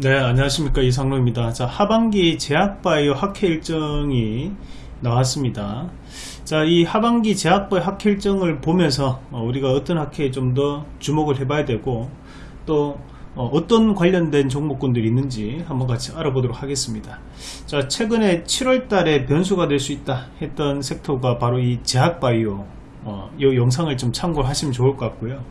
네 안녕하십니까. 이상로입니다. 자 하반기 제약바이오 학회 일정이 나왔습니다. 자이 하반기 제약바이오 학회 일정을 보면서 어, 우리가 어떤 학회에 좀 더 주목을 해봐야 되고 또 어, 떤 관련된 종목군들이 있는지 한번 같이 알아보도록 하겠습니다. 자 최근에 7월 달에 변수가 될 수 있다 했던 섹터가 바로 이 제약바이오 어, 이 영상을 좀 참고하시면 좋을 것 같고요.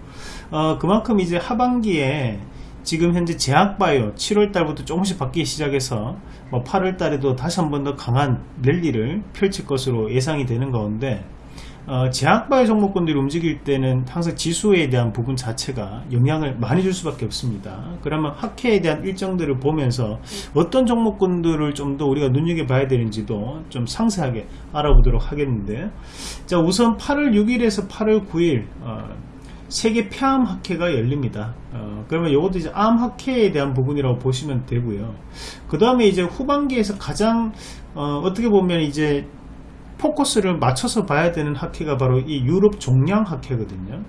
어, 그만큼 이제 하반기에 지금 현재 제약바이오 7월달부터 조금씩 바뀌기 시작해서 뭐 8월달에도 다시 한 번 더 강한 랠리를 펼칠 것으로 예상이 되는 가운데 어, 제약바이오 종목군들이 움직일 때는 항상 지수에 대한 부분 자체가 영향을 많이 줄 수밖에 없습니다. 그러면 학회에 대한 일정들을 보면서 어떤 종목군들을 좀 더 우리가 눈여겨봐야 되는지도 좀 상세하게 알아보도록 하겠는데 자 우선 8월 6일에서 8월 9일 어, 세계 폐암 학회가 열립니다. 어, 그러면 이것도 이제 암 학회에 대한 부분이라고 보시면 되고요. 그 다음에 이제 후반기에서 가장 어, 떻게 보면 이제 포커스를 맞춰서 봐야 되는 학회가 바로 이 유럽 종량 학회거든요.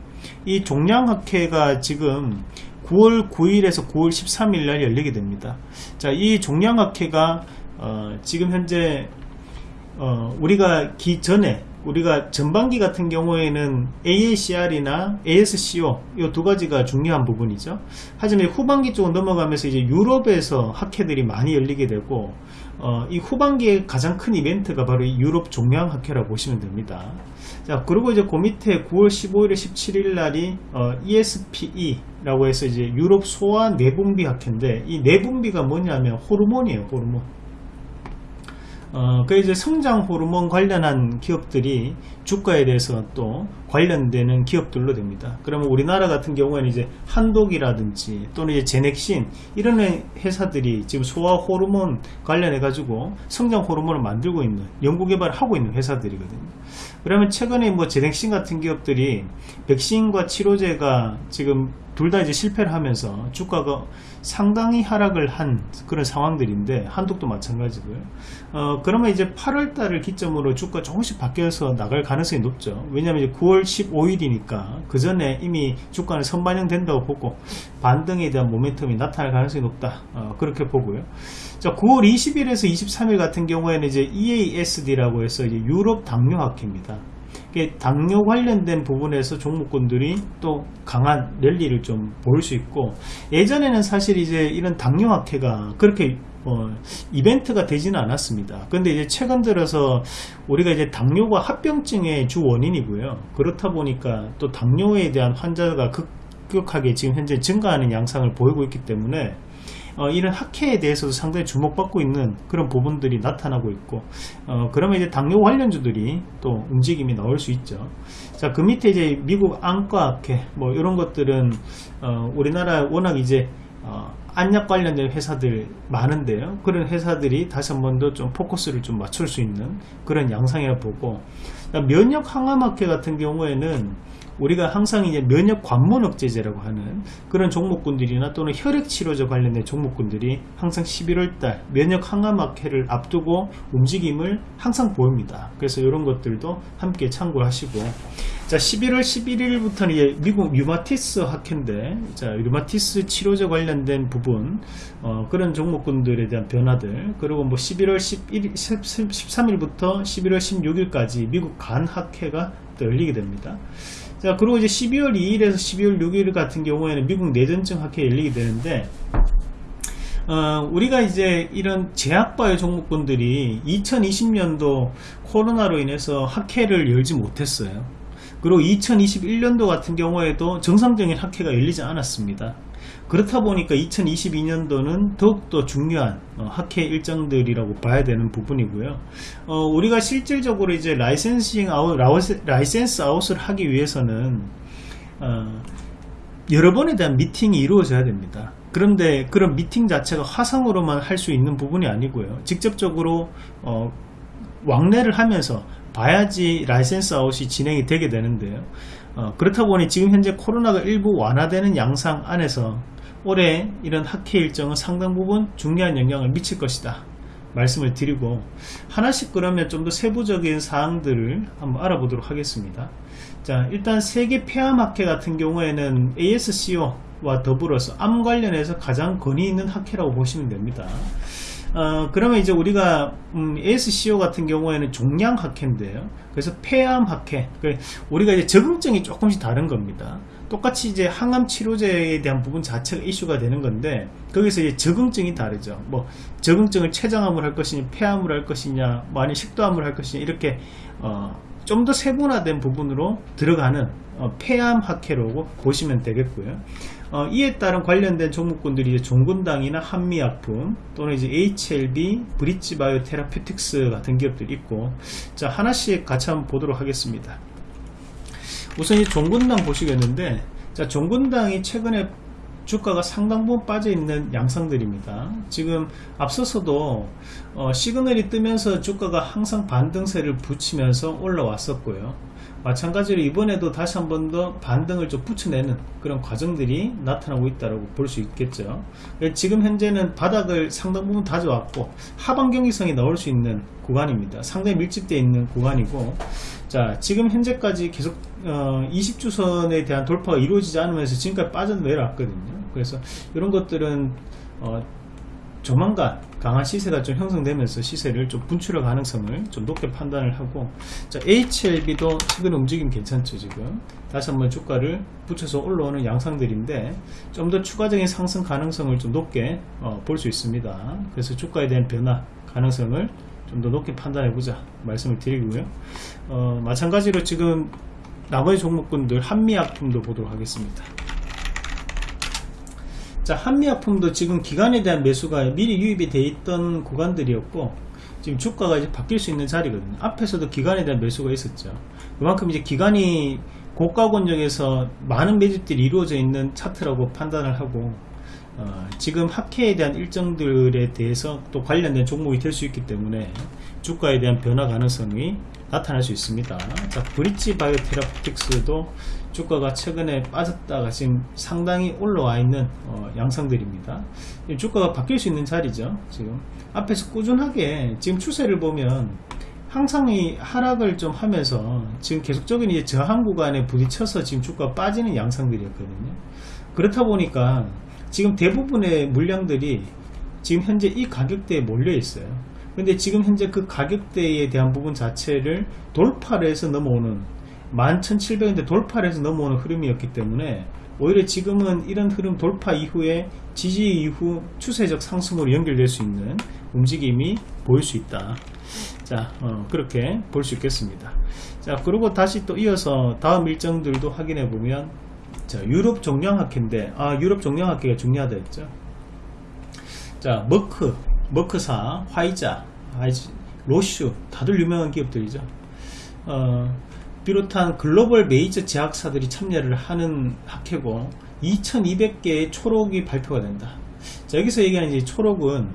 이 종량 학회가 지금 9월 9일에서 9월 13일 날 열리게 됩니다. 자, 이 종량 학회가 어, 지금 현재 어, 우리가 기 전에 우리가 전반기 같은 경우에는 AACR이나 ASCO 이 두 가지가 중요한 부분이죠. 하지만 후반기 쪽으로 넘어가면서 이제 유럽에서 학회들이 많이 열리게 되고 어, 이 후반기에 가장 큰 이벤트가 바로 이 유럽 종양 학회라고 보시면 됩니다. 자 그리고 이제 그 밑에 9월 15일 17일 날이 어, ESPE라고 해서 이제 유럽 소아 내분비 학회인데 이 내분비가 뭐냐면 호르몬이에요 호르몬 어, 그 이제 성장 호르몬 관련한 기업들이 주가에 대해서 또 관련되는 기업들로 됩니다. 그러면 우리나라 같은 경우에는 이제 한독이라든지 또는 이제 제넥신 이런 회사들이 지금 소화 호르몬 관련해 가지고 성장 호르몬을 만들고 있는 연구 개발을 하고 있는 회사들이거든요. 그러면 최근에 뭐 제넥신 같은 기업들이 백신과 치료제가 지금 둘 다 이제 실패를 하면서 주가가 상당히 하락을 한 그런 상황들인데 한독도 마찬가지고요. 어, 그러면 이제 8월 달을 기점으로 주가 조금씩 바뀌어서 나갈 가능성이 높죠. 왜냐하면 이제 9월 15일이니까 그 전에 이미 주가는 선반영된다고 보고 반등에 대한 모멘텀이 나타날 가능성이 높다. 어, 그렇게 보고요. 자, 9월 20일에서 23일 같은 경우에는 이제 EASD라고 해서 이제 유럽 당뇨학회입니다. 당뇨 관련된 부분에서 종목군들이 또 강한 랠리를 좀 볼 수 있고 예전에는 사실 이제 이런 당뇨 학회가 그렇게 어, 이벤트가 되지는 않았습니다. 근데 이제 최근 들어서 우리가 이제 당뇨가 합병증의 주 원인이고요. 그렇다 보니까 또 당뇨에 대한 환자가 급격하게 지금 현재 증가하는 양상을 보이고 있기 때문에 어, 이런 학회에 대해서도 상당히 주목받고 있는 그런 부분들이 나타나고 있고 어, 그러면 이제 당뇨 관련주들이 또 움직임이 나올 수 있죠. 자 그 밑에 이제 미국 안과학회 뭐 이런 것들은 어, 우리나라 워낙 이제 어, 안약 관련된 회사들 많은데요. 그런 회사들이 다시 한 번 더 좀 포커스를 좀 맞출 수 있는 그런 양상이라 보고 면역 항암학회 같은 경우에는 우리가 항상 이제 면역 관문 억제제라고 하는 그런 종목군들이나 또는 혈액 치료제 관련된 종목군들이 항상 11월달 면역 항암학회를 앞두고 움직임을 항상 보입니다. 그래서 이런 것들도 함께 참고하시고 자 11월 11일부터는 이제 미국 류마티스 학회인데 자 류마티스 치료제 관련된 부분 어, 그런 종목군들에 대한 변화들 그리고 뭐 11월 11, 13일부터 11월 16일까지 미국 간 학회가 열리게 됩니다. 자 그리고 이제 12월 2일에서 12월 6일 같은 경우에는 미국 내전증 학회 열리게 되는데 어, 우리가 이제 이런 제약바이오 종목군들이 2020년도 코로나로 인해서 학회를 열지 못했어요. 그리고 2021년도 같은 경우에도 정상적인 학회가 열리지 않았습니다 그렇다 보니까 2022년도는 더욱더 중요한 어, 학회 일정들이라고 봐야 되는 부분이고요. 어, 우리가 실질적으로 이제 licensing out license out을 하기 위해서는 어, 여러 번에 대한 미팅이 이루어져야 됩니다. 그런데 그런 미팅 자체가 화상으로만 할 수 있는 부분이 아니고요. 직접적으로 어, 왕래를 하면서 봐야지 license out이 진행이 되게 되는데요. 어, 그렇다 보니 지금 현재 코로나가 일부 완화되는 양상 안에서 올해 이런 학회 일정은 상당 부분 중요한 영향을 미칠 것이다 말씀을 드리고 하나씩 그러면 좀 더 세부적인 사항들을 한번 알아보도록 하겠습니다 자 일단 세계 폐암학회 같은 경우에는 ASCO 와 더불어서 암 관련해서 가장 권위 있는 학회라고 보시면 됩니다. 어, 그러면 이제 우리가 음, ASCO 같은 경우에는 종양 학회인데요. 그래서 폐암 학회. 그 우리가 이제 적응증이 조금씩 다른 겁니다. 똑같이 이제 항암 치료제에 대한 부분 자체가 이슈가 되는 건데 거기서 이제 적응증이 다르죠. 뭐 적응증을 췌장암을 할 것이냐, 폐암을 할 것이냐, 뭐 아니 식도암을 할 것이냐 이렇게 어, 좀 더 세분화된 부분으로 들어가는 어, 폐암 학회로 보시면 되겠고요. 어, 이에 따른 관련된 종목군들이 이제 종군당이나 한미약품 또는 이제 HLB, 브릿지바이오 테라피틱스 같은 기업들이 있고 자 하나씩 같이 한번 보도록 하겠습니다. 우선 이 종군당 보시겠는데 자 종군당이 최근에 주가가 상당 부분 빠져 있는 양상들입니다. 지금 앞서서도 어, 시그널이 뜨면서 주가가 항상 반등세를 붙이면서 올라왔었고요. 마찬가지로 이번에도 다시 한 번 더 반등을 좀 붙여내는 그런 과정들이 나타나고 있다고 볼 수 있겠죠. 지금 현재는 바닥을 상당 부분 다져왔고 하방 경기성이 나올 수 있는 구간입니다. 상당히 밀집되어 있는 구간이고 자 지금 현재까지 계속 어, 20주선에 대한 돌파가 이루어지지 않으면서 지금까지 빠져내려왔거든요. 그래서 이런 것들은 어, 조만간 강한 시세가 좀 형성되면서 시세를 좀 분출할 가능성을 좀 높게 판단을 하고 자 HLB도 최근 움직임 괜찮죠 지금 다시 한번 주가를 붙여서 올라오는 양상들인데 좀 더 추가적인 상승 가능성을 좀 높게 어, 볼 수 있습니다 그래서 주가에 대한 변화 가능성을 좀 더 높게 판단해 보자 말씀을 드리고요. 어, 마찬가지로 지금 나머지 종목군들 한미약품도 보도록 하겠습니다. 자 한미약품도 지금 기간에 대한 매수가 미리 유입이 돼 있던 구간들이었고 지금 주가가 이제 바뀔 수 있는 자리거든요. 앞에서도 기간에 대한 매수가 있었죠. 그만큼 이제 기간이 고가 권역에서 많은 매집들이 이루어져 있는 차트라고 판단을 하고 어, 지금 학회에 대한 일정들에 대해서 또 관련된 종목이 될 수 있기 때문에 주가에 대한 변화 가능성이 나타날 수 있습니다 자 브릿지 바이오 테라피틱스도 주가가 최근에 빠졌다가 지금 상당히 올라와 있는 어, 양상들입니다. 주가가 바뀔 수 있는 자리죠. 지금 앞에서 꾸준하게 지금 추세를 보면 항상 이 하락을 좀 하면서 지금 계속적인 이제 저항 구간에 부딪혀서 지금 주가가 빠지는 양상들이었거든요. 그렇다 보니까 지금 대부분의 물량들이 지금 현재 이 가격대에 몰려 있어요. 근데 지금 현재 그 가격대에 대한 부분 자체를 돌파를 해서 넘어오는 11,700원대 돌파를 해서 넘어오는 흐름이었기 때문에 오히려 지금은 이런 흐름 돌파 이후에 지지 이후 추세적 상승으로 연결될 수 있는 움직임이 보일 수 있다 자 어, 그렇게 볼 수 있겠습니다 자 그리고 다시 또 이어서 다음 일정들도 확인해 보면 자 유럽 종량학회인데 아 유럽 종량학회가 중요하다 했죠. 자 머크 머크사 화이자 로슈 다들 유명한 기업들이죠. 어, 비롯한 글로벌 메이저 제약사들이 참여를 하는 학회고 2200개의 초록이 발표가 된다. 자, 여기서 얘기하는 이제 초록은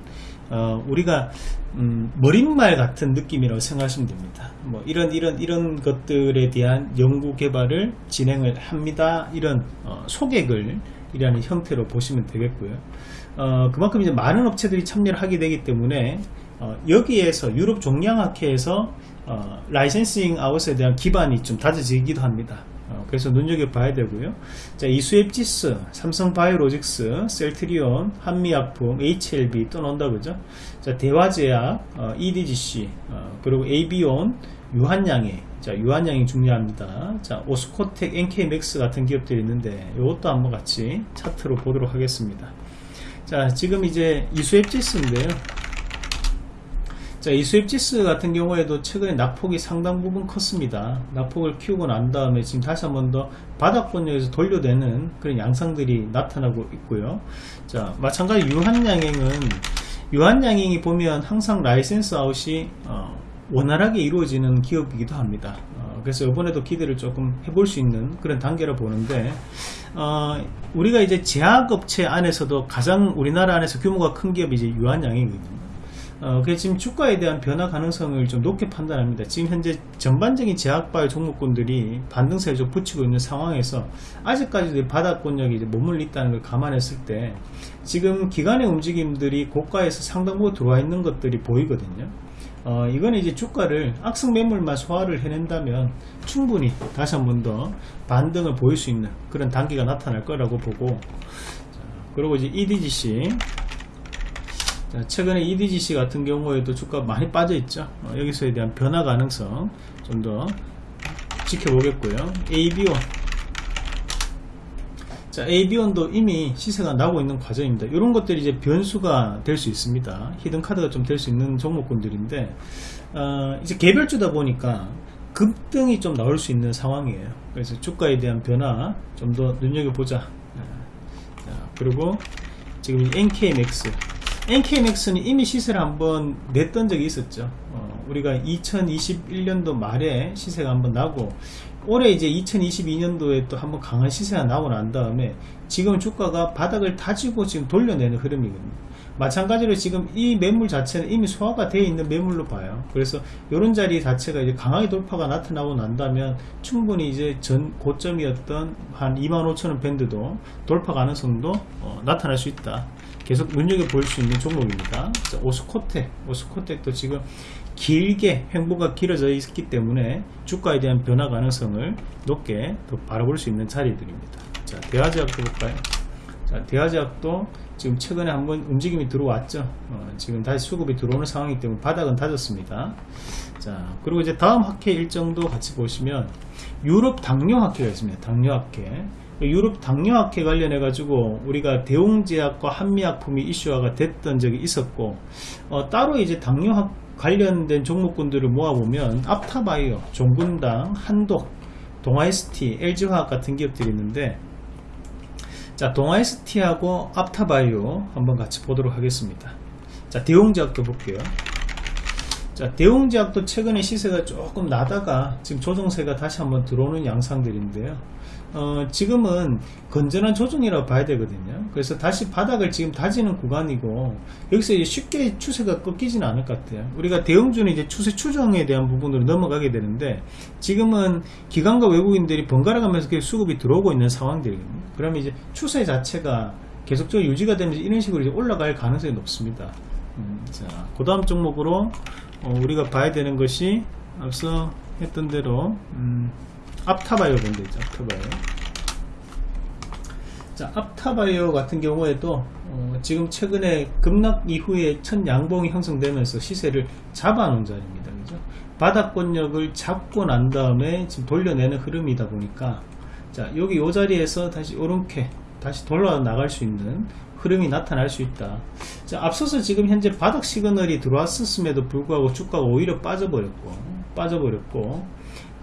어, 우리가 음, 머릿말 같은 느낌이라고 생각하시면 됩니다. 뭐 이런 이런 이런 것들에 대한 연구 개발을 진행을 합니다. 이런 어, 소개글 이라는 형태로 보시면 되겠고요. 어, 그만큼 이제 많은 업체들이 참여를 하게 되기 때문에 어, 여기에서 유럽 종양학회에서 어, licensing out에 대한 기반이 좀 다져지기도 합니다. 어, 그래서 눈여겨봐야 되고요. 자, 이수앱지스, 삼성바이오로직스, 셀트리온, 한미약품, HLB 또 나온다 그죠? 자, 대화제약, 어, EDGC, 어, 그리고 AB온, 유한양행, 자, 유한양행 중요합니다. 자, 오스코텍, NK맥스 같은 기업들이 있는데 이것도 한번 같이 차트로 보도록 하겠습니다. 자, 지금 이제 이수앱지스인데요. 자, 이수앱지스 같은 경우에도 최근에 낙폭이 상당 부분 컸습니다. 낙폭을 키우고 난 다음에 지금 다시 한번 더 바닥권역에서 돌려대는 그런 양상들이 나타나고 있고요. 자, 마찬가지 유한양행은 유한양행이 보면 항상 license out이 어, 원활하게 이루어지는 기업이기도 합니다. 어, 그래서 이번에도 기대를 조금 해볼 수 있는 그런 단계라 보는데 어, 우리가 이제 제약업체 안에서도 가장 우리나라 안에서 규모가 큰 기업이 이제 유한양행이거든요. 어, 그래서 지금 주가에 대한 변화 가능성을 좀 높게 판단합니다. 지금 현재 전반적인 제약바이오 종목군들이 반등세를 좀 붙이고 있는 상황에서 아직까지도 바닥권역이 머물러 있다는 걸 감안했을 때 지금 기간의 움직임들이 고가에서 상당 부분 들어와 있는 것들이 보이거든요. 어, 이거는 이제 주가를 악성 매물만 소화를 해낸다면 충분히 다시 한 번 더 반등을 보일 수 있는 그런 단계가 나타날 거라고 보고 자, 그리고 이제 EDGC 자, 최근에 EDGC 같은 경우에도 주가 많이 빠져 있죠 어, 여기서에 대한 변화 가능성 좀 더 지켜보겠고요 ABO 자, AB원도 이미 시세가 나고 있는 과정입니다. 이런 것들이 이제 변수가 될 수 있습니다. 히든 카드가 좀 될 수 있는 종목군들인데, 어, 이제 개별주다 보니까 급등이 좀 나올 수 있는 상황이에요. 그래서 주가에 대한 변화 좀 더 눈여겨보자. 자, 그리고 지금 NKMX. NKMX는 이미 시세를 한번 냈던 적이 있었죠. 어, 우리가 2021년도 말에 시세가 한번 나고 올해 이제 2022년도에 또 한번 강한 시세가 나오고 난 다음에 지금 주가가 바닥을 다지고 지금 돌려내는 흐름이거든요. 마찬가지로 지금 이 매물 자체는 이미 소화가 되어 있는 매물로 봐요. 그래서 이런 자리 자체가 이제 강하게 돌파가 나타나고 난다면 충분히 이제 전 고점이었던 한 25,000원 밴드도 돌파 가능성도 어, 나타날 수 있다. 계속 눈여겨볼 수 있는 종목입니다. 자, 오스코텍, 오스코텍도 지금 길게 횡보가 길어져 있기 때문에 주가에 대한 변화 가능성을 높게 더 바라볼 수 있는 자리들입니다. 자, 대화제약도 볼까요? 자, 대화제약도 지금 최근에 한번 움직임이 들어왔죠. 어, 지금 다시 수급이 들어오는 상황이기 때문에 바닥은 다졌습니다. 자, 그리고 이제 다음 학회 일정도 같이 보시면 유럽 당뇨 학회가 있습니다. 당뇨 학회. 유럽 당뇨 학회 관련해 가지고 우리가 대웅제약과 한미약품이 이슈화가 됐던 적이 있었고 어, 따로 이제 당뇨 학 관련된 종목군들을 모아보면 앞타바이오, 종군당, 한독, 동아ST, LG화학 같은 기업들이 있는데 자 동아ST하고 앞타바이오 한번 같이 보도록 하겠습니다. 자 대웅제약도 볼게요. 자 대웅제약도 최근에 시세가 조금 나다가 지금 조정세가 다시 한번 들어오는 양상들인데요 어, 지금은 건전한 조정이라고 봐야 되거든요. 그래서 다시 바닥을 지금 다지는 구간이고 여기서 이제 쉽게 추세가 꺾이지는 않을 것 같아요. 우리가 대형주는 이제 추세 추정에 대한 부분으로 넘어가게 되는데 지금은 기관과 외국인들이 번갈아 가면서 계속 수급이 들어오고 있는 상황들이거든요. 그러면 이제 추세 자체가 계속적으로 유지가 되면서 이런 식으로 이제 올라갈 가능성이 높습니다. 음, 자, 그 다음 종목으로 어, 우리가 봐야 되는 것이 앞서 했던 대로 음, 앞타바이오 밴드죠 앞타바이오. 자 앞타바이오 같은 경우에도 어, 지금 최근에 급락 이후에 첫 양봉이 형성되면서 시세를 잡아 놓은 자리입니다. 그죠? 바닥권력을 잡고 난 다음에 지금 돌려내는 흐름이다 보니까 자 여기 이 자리에서 다시 이렇게 다시 돌아 나갈 수 있는 흐름이 나타날 수 있다. 자 앞서서 지금 현재 바닥 시그널이 들어왔었음에도 불구하고 주가가 오히려 빠져버렸고 빠져버렸고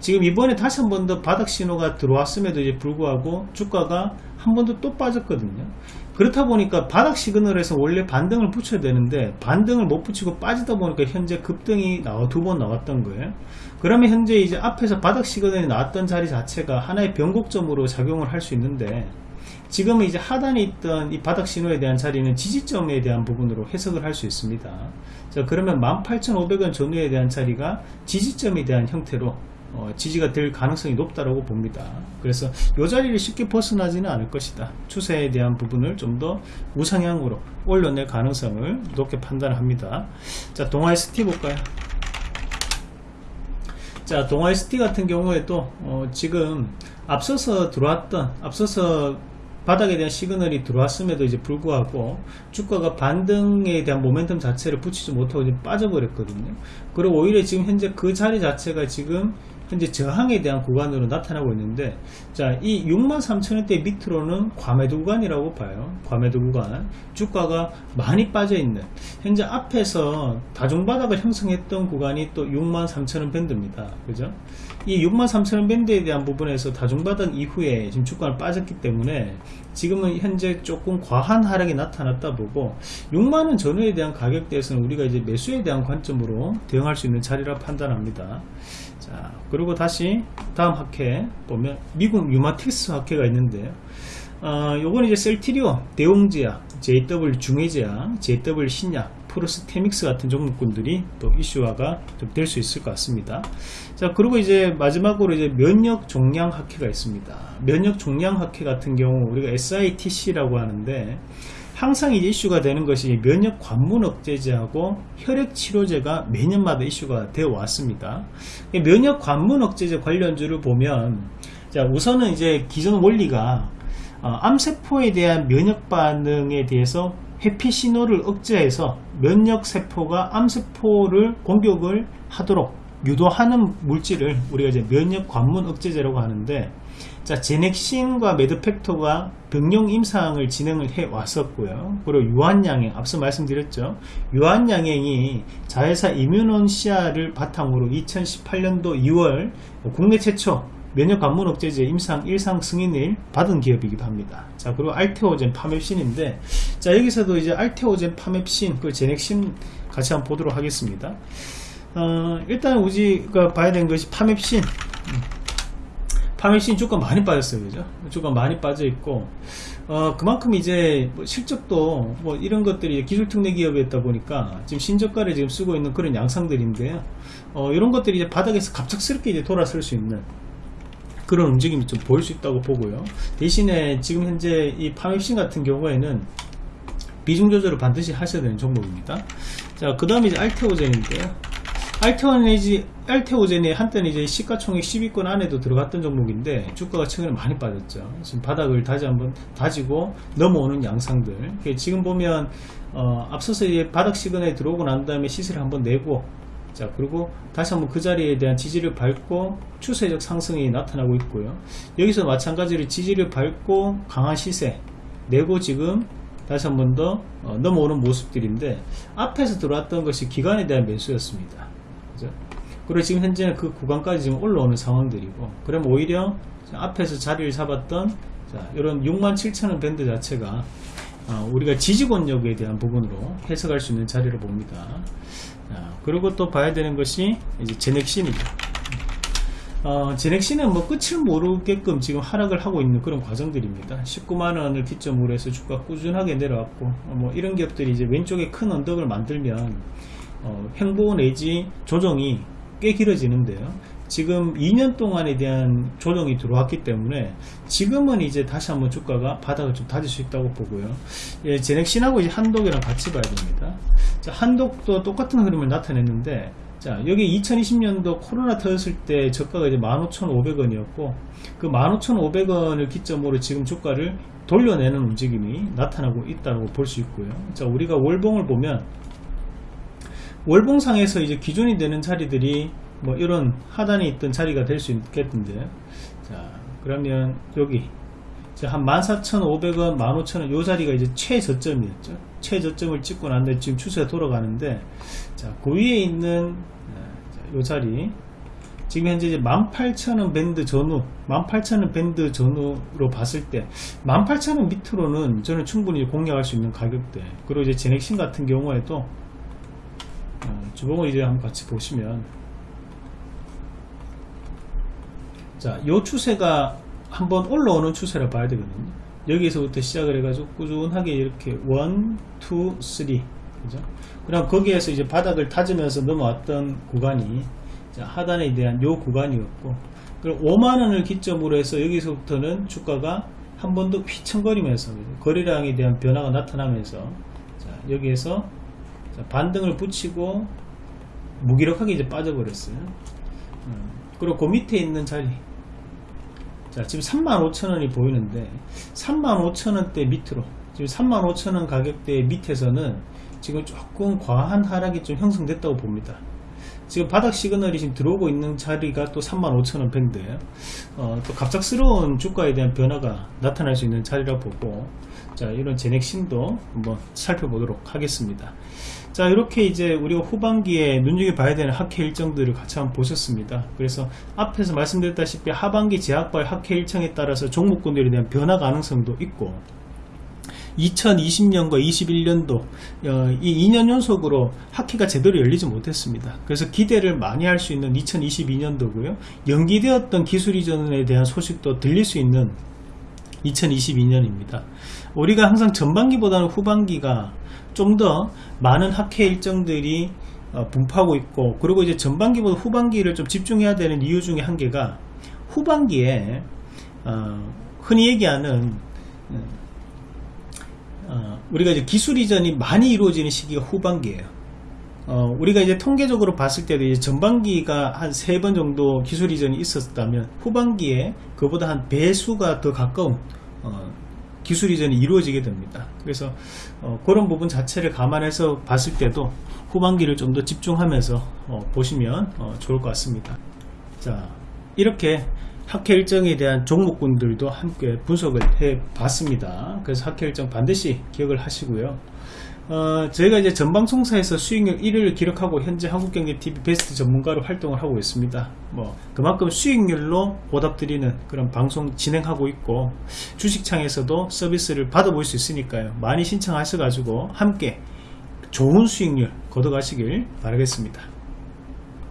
지금 이번에 다시 한 번 더 바닥 신호가 들어왔음에도 이제 불구하고 주가가 한 번 더 또 빠졌거든요. 그렇다 보니까 바닥 시그널에서 원래 반등을 붙여야 되는데 반등을 못 붙이고 빠지다 보니까 현재 급등이 나와 두 번 나왔던 거예요. 그러면 현재 이제 앞에서 바닥 시그널이 나왔던 자리 자체가 하나의 변곡점으로 작용을 할 수 있는데 지금은 이제 하단에 있던 이 바닥 신호에 대한 자리는 지지점에 대한 부분으로 해석을 할 수 있습니다. 자, 그러면 18,500원 전후에 대한 자리가 지지점에 대한 형태로 어, 지지가 될 가능성이 높다고 봅니다. 그래서 이 자리를 쉽게 벗어나지는 않을 것이다. 추세에 대한 부분을 좀 더 우상향으로 올려낼 가능성을 높게 판단합니다. 자, 동아에스티 볼까요? 자, 동아에스티 같은 경우에도 어, 지금 앞서서 들어왔던 앞서서 바닥에 대한 시그널이 들어왔음에도 이제 불구하고 주가가 반등에 대한 모멘텀 자체를 붙이지 못하고 빠져버렸거든요. 그리고 오히려 지금 현재 그 자리 자체가 지금 현재 저항에 대한 구간으로 나타나고 있는데 자 이 63,000원대 밑으로는 과매도 구간이라고 봐요. 과매도 구간. 주가가 많이 빠져 있는. 현재 앞에서 다중바닥을 형성했던 구간이 또 63,000원 밴드입니다. 그죠? 이 63,000원 밴드에 대한 부분에서 다중바닥 이후에 지금 주가가 빠졌기 때문에 지금은 현재 조금 과한 하락이 나타났다 보고 6만원 전후에 대한 가격대에서는 우리가 이제 매수에 대한 관점으로 대응할 수 있는 자리라 판단합니다. 자 그리고 다시 다음 학회 보면 미국 유마틱스 학회가 있는데요 어, 요건 이제 셀티리오, 대웅제약, JW 중해제약, JW 신약, 프로스테믹스 같은 종목군들이 또 이슈화가 좀 될 수 있을 것 같습니다. 자, 그리고 이제 마지막으로 이제 면역 종량 학회가 있습니다. 면역 종량 학회 같은 경우 우리가 SITC라고 하는데 항상 이슈가 되는 것이 면역 관문 억제제하고 혈액 치료제가 매년마다 이슈가 되어 왔습니다. 면역 관문 억제제 관련주를 보면 자 우선은 이제 기존 원리가 어, 암세포에 대한 면역 반응에 대해서 회피 신호를 억제해서 면역 세포가 암세포를 공격을 하도록 유도하는 물질을 우리가 이제 면역 관문 억제제라고 하는데 자 제넥신과 매드팩토가 병용 임상을 진행을 해 왔었고요 그리고 유한양행 앞서 말씀드렸죠 유한양행이 자회사 이뮤논 시아를 바탕으로 2018년도 2월 국내 최초 면역 관문 억제제 임상 1상 승인을 받은 기업이기도 합니다. 자, 그리고 알테오젠 파맵신인데, 자, 여기서도 이제 알테오젠 파맵신, 그 제넥신 같이 한번 보도록 하겠습니다. 어, 일단 우리가 봐야 되는 것이 파맵신. 음. 파맵신 주가 많이 빠졌어요. 그죠? 주가 많이 빠져 있고, 어, 그만큼 이제 뭐 실적도 뭐 이런 것들이 기술 특례 기업이었다 보니까 지금 신저가를 지금 쓰고 있는 그런 양상들인데요. 어, 이런 것들이 이제 바닥에서 갑작스럽게 이제 돌아설 수 있는 그런 움직임이 좀 보일 수 있다고 보고요. 대신에 지금 현재 이 파맵신 같은 경우에는 비중 조절을 반드시 하셔야 되는 종목입니다. 자, 그 다음에 이제 알테오젠인데요. 알테오젠이, 알테오젠이 한때는 이제 시가총액 10위권 안에도 들어갔던 종목인데 주가가 최근에 많이 빠졌죠. 지금 바닥을 다시 한번 다지고 넘어오는 양상들. 지금 보면 어, 앞서서 이제 바닥 시그널에 들어오고 난 다음에 시세를 한번 내고 자 그리고 다시 한번 그 자리에 대한 지지를 밟고 추세적 상승이 나타나고 있고요 여기서 마찬가지로 지지를 밟고 강한 시세 내고 지금 다시 한 번 더 어, 넘어오는 모습들인데 앞에서 들어왔던 것이 기간에 대한 매수였습니다 그죠? 그리고 지금 현재는 그 구간까지 지금 올라오는 상황들이고 그럼 오히려 앞에서 자리를 잡았던 자, 이런 67,000원 밴드 자체가 어, 우리가 지지권력에 대한 부분으로 해석할 수 있는 자리를 봅니다 그리고 또 봐야 되는 것이 이제 제넥신이죠. 어, 제넥신은 뭐 끝을 모르게끔 지금 하락을 하고 있는 그런 과정들입니다. 19만원을 기점으로 해서 주가 꾸준하게 내려왔고, 어, 뭐 이런 기업들이 이제 왼쪽에 큰 언덕을 만들면, 어, 횡보 내지 조정이 꽤 길어지는데요. 지금 2년 동안에 대한 조정이 들어왔기 때문에 지금은 이제 다시 한번 주가가 바닥을 좀 다질 수 있다고 보고요. 예, 제넥신하고 이제 한독이랑 같이 봐야 됩니다. 자, 한독도 똑같은 흐름을 나타냈는데 자 여기 2020년도 코로나 터졌을 때 저가가 이제 15,500원이었고 그 15,500원을 기점으로 지금 주가를 돌려내는 움직임이 나타나고 있다고 볼 수 있고요. 자 우리가 월봉을 보면 월봉상에서 이제 기준이 되는 자리들이 뭐 이런 하단에 있던 자리가 될 수 있겠는데. 자 그러면 여기. 한 14,500원 15,000원 요 자리가 이제 최저점이었죠. 최저점을 찍고 난 다음에 지금 추세가 돌아가는데 자, 그 위에 있는 네, 요 자리. 지금 현재 이제 18,000원 밴드 전후 18,000원 밴드 전후로 봤을 때 18,000원 밑으로는 저는 충분히 공략할 수 있는 가격대. 그리고 이제 제넥신 같은 경우에도 어, 주봉을 이제 한번 같이 보시면 자, 요 추세가 한번 올라오는 추세를 봐야 되거든요. 여기서부터 시작을 해가지고 꾸준하게 이렇게 1, 2, 3 그죠? 그럼 거기에서 이제 바닥을 다지면서 넘어왔던 구간이 하단에 대한 요 구간이었고 그리고 5만원을 기점으로 해서 여기서부터는 주가가 한 번 더 휘청거리면서 거래량에 대한 변화가 나타나면서 자, 여기에서 자, 반등을 붙이고 무기력하게 이제 빠져버렸어요. 음, 그리고 그 밑에 있는 자리 자 지금 35,000원이 보이는데 35,000원대 밑으로 지금 35,000원 가격대 밑에서는 지금 조금 과한 하락이 좀 형성됐다고 봅니다 지금 바닥 시그널이 지금 들어오고 있는 자리가 또 35,000원 밴드예요 어, 또 갑작스러운 주가에 대한 변화가 나타날 수 있는 자리라 보고 자 이런 제넥신도 한번 살펴보도록 하겠습니다. 자 이렇게 이제 우리가 후반기에 눈여겨 봐야 되는 학회 일정들을 같이 한번 보셨습니다. 그래서 앞에서 말씀드렸다시피 하반기 제약발 학회 일정에 따라서 종목군들에 대한 변화 가능성도 있고 2020년과 21년도 어, 이 2년 연속으로 학회가 제대로 열리지 못했습니다. 그래서 기대를 많이 할 수 있는 2022년도고요. 연기되었던 기술 이전에 대한 소식도 들릴 수 있는 2022년입니다. 우리가 항상 전반기보다는 후반기가 좀 더 많은 학회 일정들이 어, 분포하고 있고 그리고 이제 전반기보다 후반기를 좀 집중해야 되는 이유 중에 한 개가 후반기에 어, 흔히 얘기하는 어, 우리가 이제 기술 이전이 많이 이루어지는 시기가 후반기예요. 어, 우리가 이제 통계적으로 봤을 때도 이제 전반기가 한 세 번 정도 기술 이전이 있었다면 후반기에 그보다 한 배수가 더 가까운 어, 기술 이전이 이루어지게 됩니다. 그래서 어, 그런 부분 자체를 감안해서 봤을 때도 후반기를 좀 더 집중하면서 어, 보시면 어, 좋을 것 같습니다. 자 이렇게 학회 일정에 대한 종목군들도 함께 분석을 해 봤습니다. 그래서 학회 일정 반드시 기억을 하시고요. 어, 저희가 이제 전방송사에서 수익률 1위를 기록하고 현재 한국경제TV 베스트 전문가로 활동을 하고 있습니다. 뭐 그만큼 수익률로 보답드리는 그런 방송 진행하고 있고 주식창에서도 서비스를 받아볼 수 있으니까요. 많이 신청하셔 가지고 함께 좋은 수익률 거둬가시길 바라겠습니다.